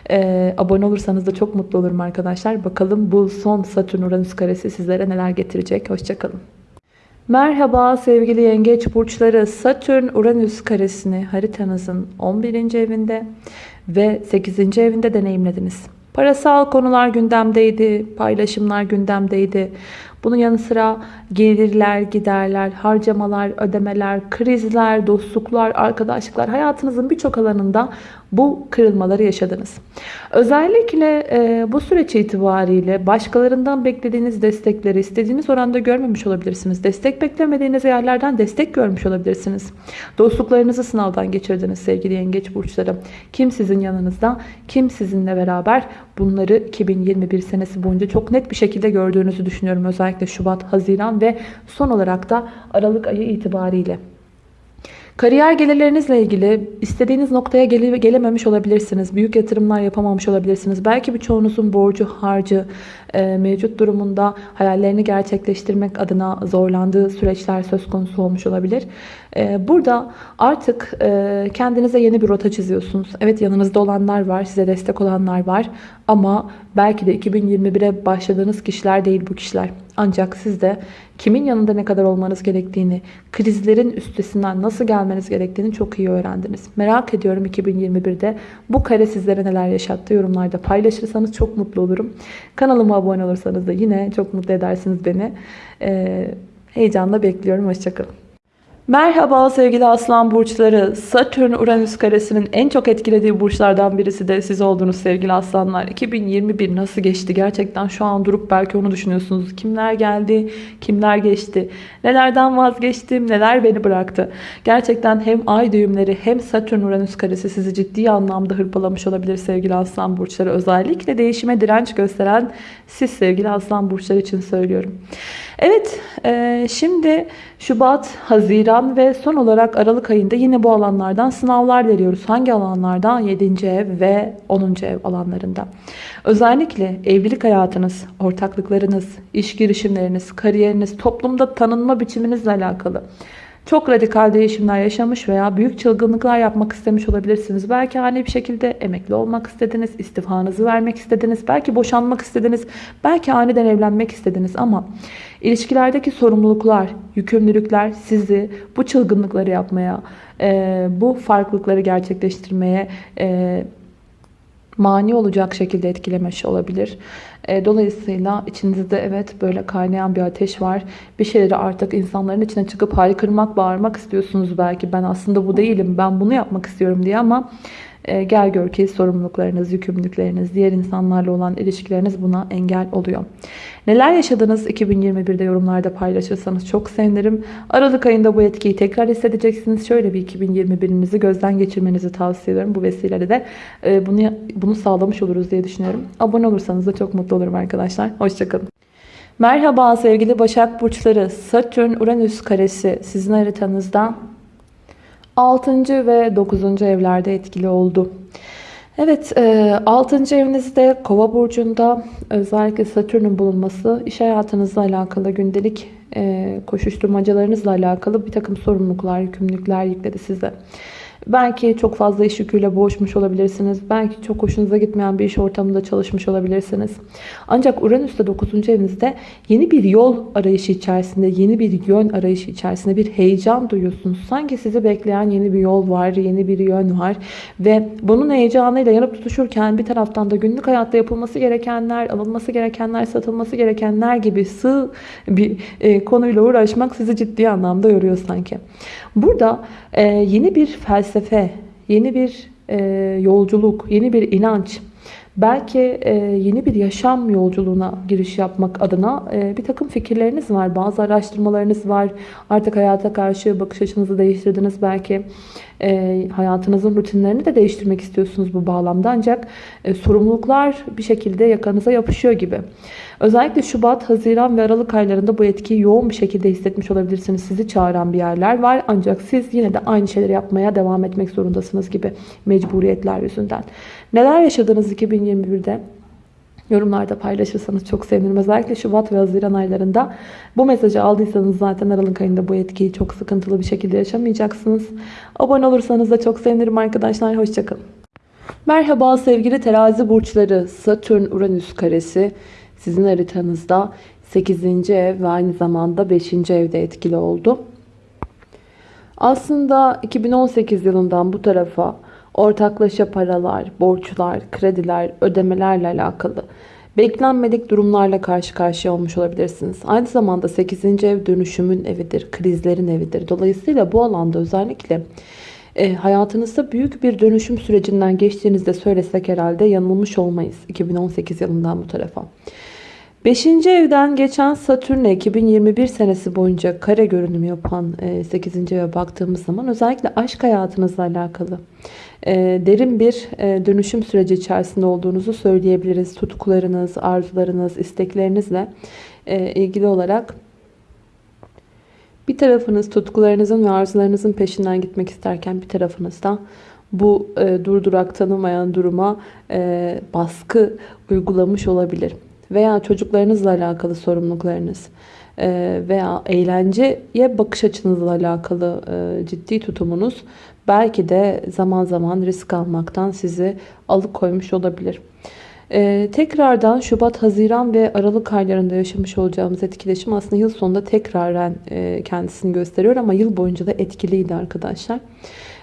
E, abone olursanız da çok mutlu olurum arkadaşlar. Bakalım bu son Satürn Uranüs karesi sizlere neler getirecek. Hoşçakalın. Merhaba sevgili yengeç burçları Satürn Uranüs karesini haritanızın 11. evinde ve 8. evinde deneyimlediniz. Parasal konular gündemdeydi, paylaşımlar gündemdeydi. Bunun yanı sıra gelirler, giderler, harcamalar, ödemeler, krizler, dostluklar, arkadaşlıklar hayatınızın birçok alanında bu kırılmaları yaşadınız. Özellikle e, bu süreç itibariyle başkalarından beklediğiniz destekleri istediğiniz oranda görmemiş olabilirsiniz. Destek beklemediğiniz yerlerden destek görmüş olabilirsiniz. Dostluklarınızı sınavdan geçirdiniz sevgili yengeç burçları. Kim sizin yanınızda, kim sizinle beraber bunları 2021 senesi boyunca çok net bir şekilde gördüğünüzü düşünüyorum. Özellikle Şubat, Haziran ve son olarak da Aralık ayı itibariyle. Kariyer gelirlerinizle ilgili istediğiniz noktaya gele, gelememiş olabilirsiniz. Büyük yatırımlar yapamamış olabilirsiniz. Belki birçoğunuzun borcu, harcı e, mevcut durumunda hayallerini gerçekleştirmek adına zorlandığı süreçler söz konusu olmuş olabilir. E, burada artık e, kendinize yeni bir rota çiziyorsunuz. Evet yanınızda olanlar var, size destek olanlar var. Ama belki de 2021'e başladığınız kişiler değil bu kişiler. Ancak siz de kimin yanında ne kadar olmanız gerektiğini, krizlerin üstesinden nasıl gelmeniz gerektiğini çok iyi öğrendiniz. Merak ediyorum 2021'de bu kare sizlere neler yaşattı yorumlarda paylaşırsanız çok mutlu olurum. Kanalıma abone olursanız da yine çok mutlu edersiniz beni. Ee, heyecanla bekliyorum. Hoşçakalın. Merhaba sevgili aslan burçları. Satürn Uranüs karesinin en çok etkilediği burçlardan birisi de siz oldunuz sevgili aslanlar. 2021 nasıl geçti? Gerçekten şu an durup belki onu düşünüyorsunuz. Kimler geldi? Kimler geçti? Nelerden vazgeçtim? Neler beni bıraktı? Gerçekten hem ay düğümleri hem Satürn Uranüs karesi sizi ciddi anlamda hırpalamış olabilir sevgili aslan burçları. Özellikle değişime direnç gösteren siz sevgili aslan burçları için söylüyorum. Evet e, şimdi Şubat, Haziran ve son olarak Aralık ayında yine bu alanlardan sınavlar veriyoruz. Hangi alanlardan? 7. ev ve 10. ev alanlarında. Özellikle evlilik hayatınız, ortaklıklarınız, iş girişimleriniz, kariyeriniz, toplumda tanınma biçiminizle alakalı. Çok radikal değişimler yaşamış veya büyük çılgınlıklar yapmak istemiş olabilirsiniz. Belki hani bir şekilde emekli olmak istediniz, istifanızı vermek istediniz, belki boşanmak istediniz, belki aniden evlenmek istediniz ama ilişkilerdeki sorumluluklar, yükümlülükler sizi bu çılgınlıkları yapmaya, bu farklılıkları gerçekleştirmeye mani olacak şekilde etkilemiş olabilir. E, dolayısıyla içinizde evet böyle kaynayan bir ateş var. Bir şeyleri artık insanların içine çıkıp haykırmak, bağırmak istiyorsunuz belki. Ben aslında bu değilim, ben bunu yapmak istiyorum diye ama e, gel gör ki sorumluluklarınız, yükümlülükleriniz, diğer insanlarla olan ilişkileriniz buna engel oluyor. Neler yaşadınız 2021'de yorumlarda paylaşırsanız çok sevinirim. Aralık ayında bu etkiyi tekrar hissedeceksiniz. Şöyle bir 2021'inizi gözden geçirmenizi tavsiye ediyorum. Bu vesileyle de e, bunu, bunu sağlamış oluruz diye düşünüyorum. Abone olursanız da çok mutlu olurum arkadaşlar. Hoşçakalın. Merhaba sevgili Başak Burçları. Satürn Uranüs karesi sizin haritanızda 6. ve 9. evlerde etkili oldu. Evet 6. E, evinizde kova burcunda özellikle satürnün bulunması iş hayatınızla alakalı gündelik e, koşuşturmacalarınızla alakalı bir takım sorumluluklar, yükümlülükler yükledi size. Belki çok fazla iş yüküyle boğuşmuş olabilirsiniz. Belki çok hoşunuza gitmeyen bir iş ortamında çalışmış olabilirsiniz. Ancak Uranüs de 9. evinizde yeni bir yol arayışı içerisinde, yeni bir yön arayışı içerisinde bir heyecan duyuyorsunuz. Sanki sizi bekleyen yeni bir yol var, yeni bir yön var. Ve bunun heyecanıyla yanıp tutuşurken bir taraftan da günlük hayatta yapılması gerekenler, alınması gerekenler, satılması gerekenler gibi sığ bir e, konuyla uğraşmak sizi ciddi anlamda yoruyor sanki. Burada e, yeni bir felsefe, yeni bir e, yolculuk, yeni bir inanç, belki e, yeni bir yaşam yolculuğuna giriş yapmak adına e, bir takım fikirleriniz var. Bazı araştırmalarınız var. Artık hayata karşı bakış açınızı değiştirdiniz belki. E, hayatınızın rutinlerini de değiştirmek istiyorsunuz bu bağlamda. Ancak sorumluluklar bir şekilde yakanıza yapışıyor gibi. Özellikle Şubat, Haziran ve Aralık aylarında bu etkiyi yoğun bir şekilde hissetmiş olabilirsiniz. Sizi çağıran bir yerler var. Ancak siz yine de aynı şeyleri yapmaya devam etmek zorundasınız gibi mecburiyetler yüzünden. Neler yaşadınız 2021'de? Yorumlarda paylaşırsanız çok sevinirim. Özellikle Şubat ve Haziran aylarında bu mesajı aldıysanız zaten Aralık ayında bu etkiyi çok sıkıntılı bir şekilde yaşamayacaksınız. Abone olursanız da çok sevinirim arkadaşlar. Hoşçakalın. Merhaba sevgili terazi burçları. Satürn-Uranüs karesi sizin haritanızda 8. ev ve aynı zamanda 5. evde etkili oldu. Aslında 2018 yılından bu tarafa ortaklaşa paralar, borçlar, krediler, ödemelerle alakalı beklenmedik durumlarla karşı karşıya olmuş olabilirsiniz. Aynı zamanda 8. ev dönüşümün evidir, krizlerin evidir. Dolayısıyla bu alanda özellikle e, hayatınızda büyük bir dönüşüm sürecinden geçtiğinizde söylesek herhalde yanılmış olmayız 2018 yılından bu tarafa. 5. evden geçen Satürn'e 2021 senesi boyunca kare görünüm yapan 8. E, eve baktığımız zaman özellikle aşk hayatınızla alakalı e, derin bir e, dönüşüm süreci içerisinde olduğunuzu söyleyebiliriz. Tutkularınız, arzularınız, isteklerinizle ilgili olarak bir tarafınız tutkularınızın ve arzularınızın peşinden gitmek isterken bir tarafınız da bu durdurak tanımayan duruma baskı uygulamış olabilir veya çocuklarınızla alakalı sorumluluklarınız e, veya eğlenceye bakış açınızla alakalı e, ciddi tutumunuz belki de zaman zaman risk almaktan sizi alıkoymuş olabilir. Ee, tekrardan Şubat, Haziran ve Aralık aylarında yaşamış olacağımız etkileşim aslında yıl sonunda tekraren e, kendisini gösteriyor ama yıl boyunca da etkiliydi arkadaşlar.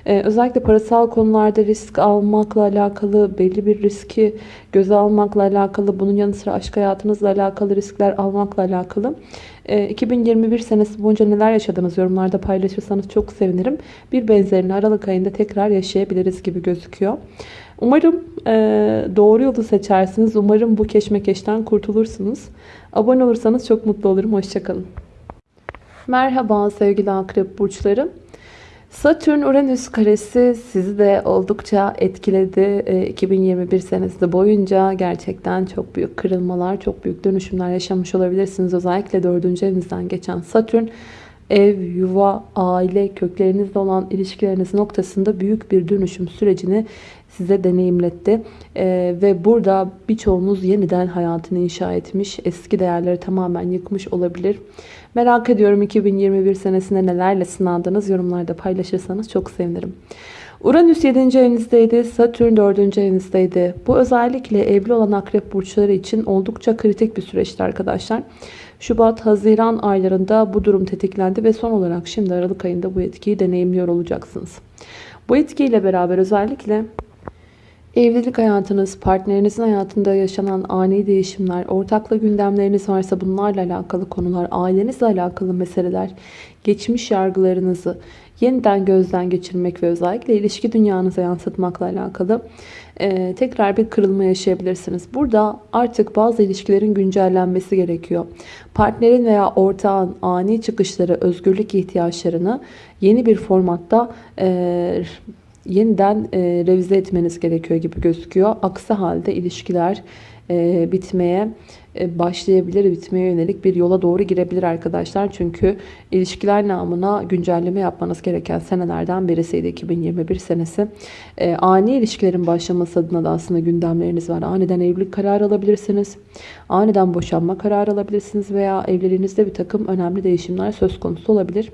Ee, özellikle parasal konularda risk almakla alakalı, belli bir riski göze almakla alakalı, bunun yanı sıra aşk hayatınızla alakalı riskler almakla alakalı. 2021 ee, senesi boyunca neler yaşadınız yorumlarda paylaşırsanız çok sevinirim. Bir benzerini Aralık ayında tekrar yaşayabiliriz gibi gözüküyor. Umarım e, doğru yolu seçersiniz. Umarım bu keşmekeşten kurtulursunuz. Abone olursanız çok mutlu olurum. Hoşçakalın. Merhaba sevgili akrep burçları. Satürn-Uranüs karesi sizi de oldukça etkiledi. 2021 ee, senesi boyunca gerçekten çok büyük kırılmalar, çok büyük dönüşümler yaşamış olabilirsiniz. Özellikle 4. evinizden geçen Satürn ev, yuva, aile, köklerinizle olan ilişkileriniz noktasında büyük bir dönüşüm sürecini size deneyimletti. Ee, ve burada birçoğunuz yeniden hayatını inşa etmiş, eski değerleri tamamen yıkmış olabilir. Merak ediyorum 2021 senesinde nelerle sınandınız yorumlarda paylaşırsanız çok sevinirim. Uranüs 7. evinizdeydi, Satürn 4. evinizdeydi. Bu özellikle evli olan akrep burçları için oldukça kritik bir süreçti arkadaşlar. Şubat, Haziran aylarında bu durum tetiklendi ve son olarak şimdi Aralık ayında bu etkiyi deneyimliyor olacaksınız. Bu etkiyle beraber özellikle Evlilik hayatınız, partnerinizin hayatında yaşanan ani değişimler, ortakla gündemleriniz varsa bunlarla alakalı konular, ailenizle alakalı meseleler, geçmiş yargılarınızı yeniden gözden geçirmek ve özellikle ilişki dünyanıza yansıtmakla alakalı e, tekrar bir kırılma yaşayabilirsiniz. Burada artık bazı ilişkilerin güncellenmesi gerekiyor. Partnerin veya ortağın ani çıkışları, özgürlük ihtiyaçlarını yeni bir formatta e, yeniden e, revize etmeniz gerekiyor gibi gözüküyor. Aksi halde ilişkiler e, bitmeye e, başlayabilir, bitmeye yönelik bir yola doğru girebilir arkadaşlar. Çünkü ilişkiler namına güncelleme yapmanız gereken senelerden birisiydi 2021 senesi. E, ani ilişkilerin başlaması adına da aslında gündemleriniz var. Aniden evlilik kararı alabilirsiniz. Aniden boşanma kararı alabilirsiniz veya evliliğinizde bir takım önemli değişimler söz konusu olabilir.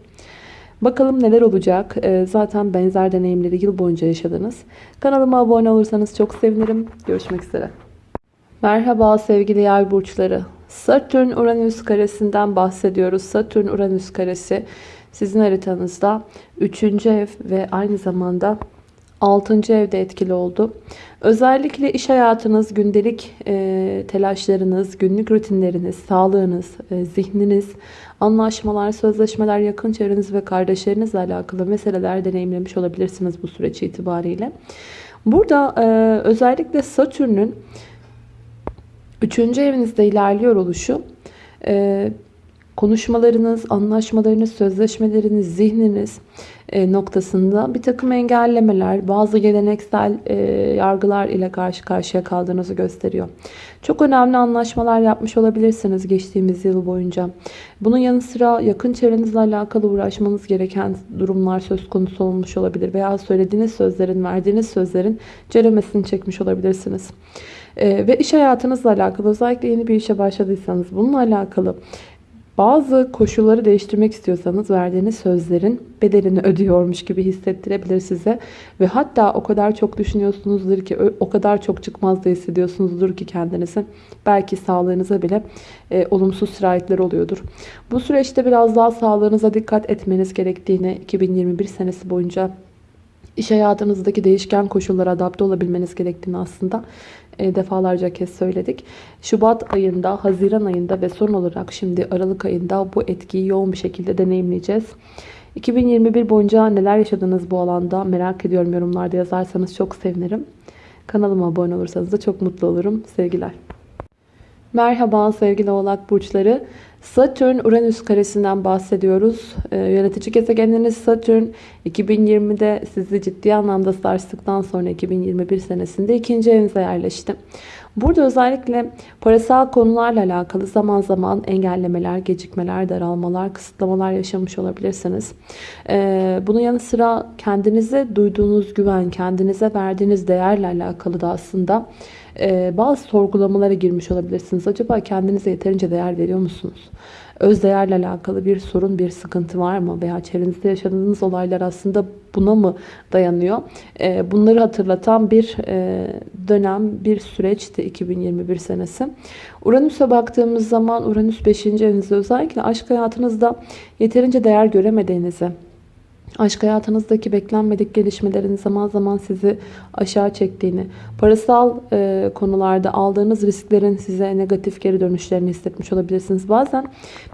Bakalım neler olacak. Ee, zaten benzer deneyimleri yıl boyunca yaşadınız. Kanalıma abone olursanız çok sevinirim. Görüşmek üzere. Merhaba sevgili yay burçları. Satürn Uranüs karesinden bahsediyoruz. Satürn Uranüs karesi sizin haritanızda 3. ev ve aynı zamanda 6. evde etkili oldu. Özellikle iş hayatınız, gündelik e, telaşlarınız, günlük rutinleriniz, sağlığınız, e, zihniniz, anlaşmalar, sözleşmeler, yakın çevreniz ve kardeşlerinizle alakalı meseleler deneyimlemiş olabilirsiniz bu süreç itibariyle. Burada e, özellikle Satürn'ün 3. evinizde ilerliyor oluşu e, konuşmalarınız, anlaşmalarınız, sözleşmeleriniz, zihniniz e, noktasında bir takım engellemeler, bazı geleneksel e, yargılar ile karşı karşıya kaldığınızı gösteriyor. Çok önemli anlaşmalar yapmış olabilirsiniz geçtiğimiz yıl boyunca. Bunun yanı sıra yakın çevrenizle alakalı uğraşmanız gereken durumlar söz konusu olmuş olabilir. Veya söylediğiniz sözlerin, verdiğiniz sözlerin ceremesini çekmiş olabilirsiniz. Ee, ve iş hayatınızla alakalı özellikle yeni bir işe başladıysanız bununla alakalı bazı koşulları değiştirmek istiyorsanız verdiğiniz sözlerin bedelini ödüyormuş gibi hissettirebilir size. Ve hatta o kadar çok düşünüyorsunuzdur ki o kadar çok çıkmaz da hissediyorsunuzdur ki kendinizi. Belki sağlığınıza bile e, olumsuz sirayetler oluyordur. Bu süreçte biraz daha sağlığınıza dikkat etmeniz gerektiğini 2021 senesi boyunca iş hayatınızdaki değişken koşullara adapte olabilmeniz gerektiğini aslında e, defalarca kez söyledik. Şubat ayında, Haziran ayında ve son olarak şimdi Aralık ayında bu etkiyi yoğun bir şekilde deneyimleyeceğiz. 2021 boyunca neler yaşadınız bu alanda merak ediyorum yorumlarda yazarsanız çok sevinirim. Kanalıma abone olursanız da çok mutlu olurum. Sevgiler. Merhaba sevgili oğlak burçları. Satürn Uranüs karesinden bahsediyoruz. Ee, yönetici gezegeniniz Satürn 2020'de sizi ciddi anlamda sarstıktan sonra 2021 senesinde ikinci evinize yerleşti. Burada özellikle parasal konularla alakalı zaman zaman engellemeler, gecikmeler, daralmalar, kısıtlamalar yaşamış olabilirsiniz. Ee, bunun yanı sıra kendinize duyduğunuz güven, kendinize verdiğiniz değerle alakalı da aslında e, bazı sorgulamalara girmiş olabilirsiniz. Acaba kendinize yeterince değer veriyor musunuz? Öz değerle alakalı bir sorun, bir sıkıntı var mı? Veya çevrenizde yaşadığınız olaylar aslında buna mı dayanıyor? E, bunları hatırlatan bir e, dönem, bir süreçti 2021 senesi. Uranüs'e baktığımız zaman Uranüs 5. evinizde özellikle aşk hayatınızda yeterince değer göremediğinizi, aşk hayatınızdaki beklenmedik gelişmelerin zaman zaman sizi aşağı çektiğini, parasal e, konularda aldığınız risklerin size negatif geri dönüşlerini hissetmiş olabilirsiniz. Bazen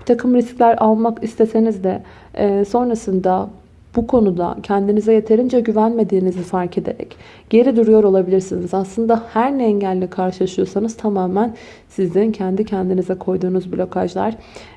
bir takım riskler almak isteseniz de e, sonrasında bu konuda kendinize yeterince güvenmediğinizi fark ederek geri duruyor olabilirsiniz. Aslında her ne engelle karşılaşıyorsanız tamamen sizin kendi kendinize koyduğunuz blokajlar.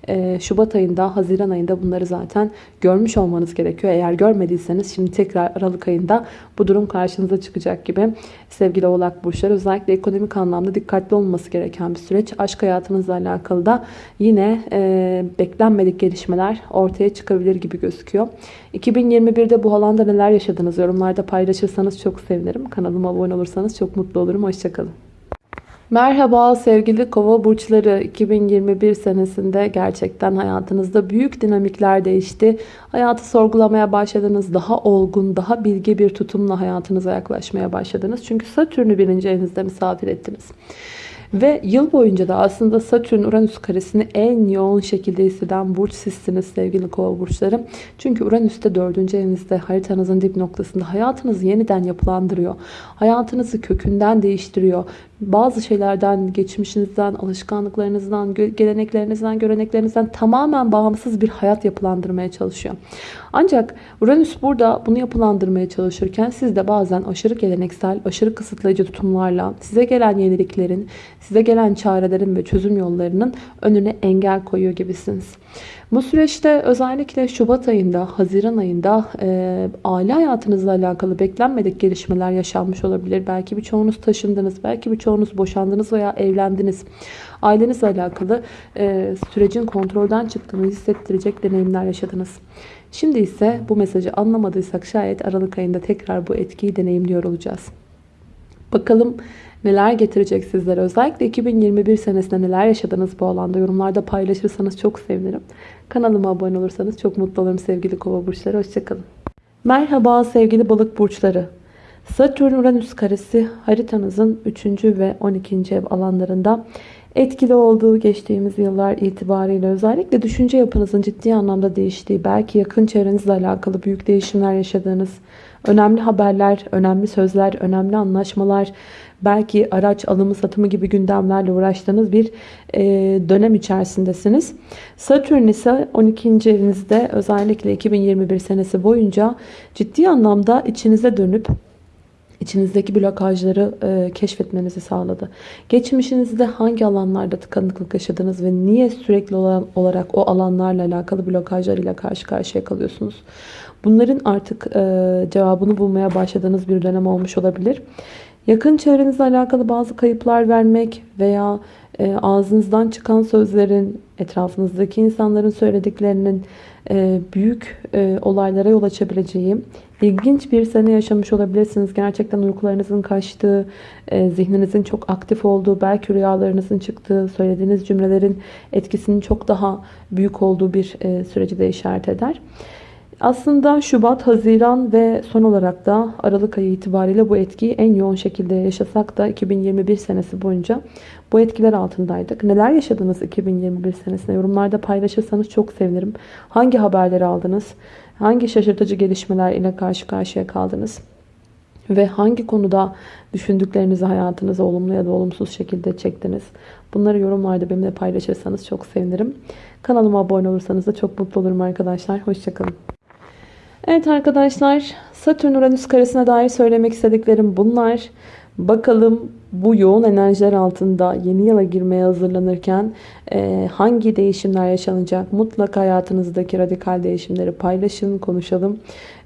Ee, Şubat ayında, Haziran ayında bunları zaten görmüş olmanız gerekiyor. Eğer görmediyseniz şimdi tekrar Aralık ayında bu durum karşınıza çıkacak gibi. Sevgili oğlak burçları özellikle ekonomik anlamda dikkatli olması gereken bir süreç. Aşk hayatınızla alakalı da yine e, beklenmedik gelişmeler ortaya çıkabilir gibi gözüküyor. 2021'de bu alanda neler yaşadınız yorumlarda paylaşırsanız çok sevinirim. Kanalıma abone olursanız çok mutlu olurum. Hoşçakalın. Merhaba sevgili kova burçları 2021 senesinde gerçekten hayatınızda büyük dinamikler değişti. Hayatı sorgulamaya başladınız. Daha olgun, daha bilgi bir tutumla hayatınıza yaklaşmaya başladınız. Çünkü Satürn'ü birinci evinizde misafir ettiniz. Ve yıl boyunca da aslında Satürn Uranüs karesini en yoğun şekilde hisseden burç sizsiniz sevgili kova burçları. Çünkü Uranüs de 4. evinizde haritanızın dip noktasında hayatınızı yeniden yapılandırıyor. Hayatınızı kökünden değiştiriyor. Bazı şeylerden, geçmişinizden, alışkanlıklarınızdan, geleneklerinizden, göreneklerinizden tamamen bağımsız bir hayat yapılandırmaya çalışıyor. Ancak Uranüs burada bunu yapılandırmaya çalışırken siz de bazen aşırı geleneksel, aşırı kısıtlayıcı tutumlarla size gelen yeniliklerin, size gelen çarelerin ve çözüm yollarının önüne engel koyuyor gibisiniz. Bu süreçte özellikle Şubat ayında, Haziran ayında e, aile hayatınızla alakalı beklenmedik gelişmeler yaşanmış olabilir. Belki birçoğunuz taşındınız, belki birçoğunuz boşandınız veya evlendiniz. Ailenizle alakalı e, sürecin kontrolden çıktığını hissettirecek deneyimler yaşadınız. Şimdi ise bu mesajı anlamadıysak şayet Aralık ayında tekrar bu etkiyi deneyimliyor olacağız. Bakalım neler getirecek sizlere. Özellikle 2021 senesinde neler yaşadınız bu alanda yorumlarda paylaşırsanız çok sevinirim. Kanalıma abone olursanız çok mutlu olurum sevgili kova burçları. Hoşçakalın. Merhaba sevgili balık burçları. Satürn-Uranüs karesi haritanızın 3. ve 12. ev alanlarında etkili olduğu geçtiğimiz yıllar itibariyle özellikle düşünce yapınızın ciddi anlamda değiştiği, belki yakın çevrenizle alakalı büyük değişimler yaşadığınız, önemli haberler, önemli sözler, önemli anlaşmalar, belki araç alımı satımı gibi gündemlerle uğraştığınız bir e, dönem içerisindesiniz. Satürn ise 12. evinizde özellikle 2021 senesi boyunca ciddi anlamda içinize dönüp içinizdeki blokajları e, keşfetmenizi sağladı. Geçmişinizde hangi alanlarda tıkanıklık yaşadınız ve niye sürekli olarak o alanlarla alakalı blokajlarıyla karşı karşıya kalıyorsunuz? Bunların artık e, cevabını bulmaya başladığınız bir dönem olmuş olabilir. Yakın çevrenizle alakalı bazı kayıplar vermek veya e, ağzınızdan çıkan sözlerin, etrafınızdaki insanların söylediklerinin e, büyük e, olaylara yol açabileceği, ilginç bir sene yaşamış olabilirsiniz. Gerçekten uykularınızın kaçtığı, e, zihninizin çok aktif olduğu, belki rüyalarınızın çıktığı, söylediğiniz cümlelerin etkisinin çok daha büyük olduğu bir e, süreci de işaret eder. Aslında Şubat, Haziran ve son olarak da Aralık ayı itibariyle bu etkiyi en yoğun şekilde yaşasak da 2021 senesi boyunca bu etkiler altındaydık. Neler yaşadınız 2021 senesinde? Yorumlarda paylaşırsanız çok sevinirim. Hangi haberleri aldınız? Hangi şaşırtıcı gelişmeler ile karşı karşıya kaldınız? Ve hangi konuda düşündüklerinizi hayatınıza olumlu ya da olumsuz şekilde çektiniz? Bunları yorumlarda benimle paylaşırsanız çok sevinirim. Kanalıma abone olursanız da çok mutlu olurum arkadaşlar. Hoşçakalın. Evet arkadaşlar Satürn-Uranüs karesine dair söylemek istediklerim bunlar. Bakalım bu yoğun enerjiler altında yeni yıla girmeye hazırlanırken e, hangi değişimler yaşanacak? Mutlaka hayatınızdaki radikal değişimleri paylaşın, konuşalım.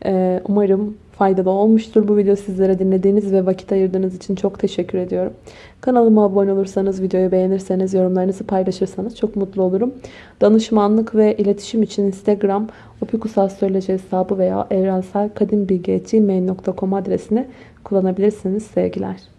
E, umarım faydalı olmuştur bu video sizlere dinlediğiniz ve vakit ayırdığınız için çok teşekkür ediyorum. Kanalıma abone olursanız, videoyu beğenirseniz, yorumlarınızı paylaşırsanız çok mutlu olurum. Danışmanlık ve iletişim için Instagram opikusastroloji hesabı veya evrenselkadimbilgi.gmail.com adresini kullanabilirsiniz. Sevgiler.